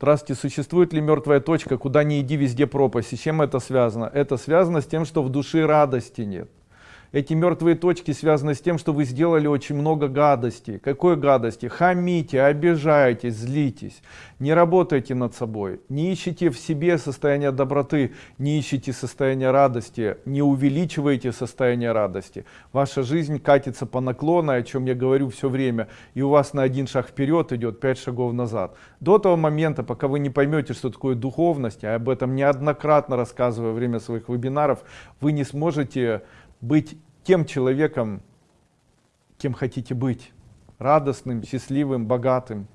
Здравствуйте, существует ли мертвая точка, куда не иди, везде пропасть? И с чем это связано? Это связано с тем, что в душе радости нет. Эти мертвые точки связаны с тем, что вы сделали очень много гадости. Какой гадости? Хамите, обижаетесь, злитесь. Не работайте над собой. Не ищите в себе состояние доброты, не ищите состояние радости, не увеличивайте состояние радости. Ваша жизнь катится по наклону, о чем я говорю все время, и у вас на один шаг вперед идет, пять шагов назад. До того момента, пока вы не поймете, что такое духовность, а об этом неоднократно рассказываю во время своих вебинаров, вы не сможете быть тем человеком, кем хотите быть, радостным, счастливым, богатым.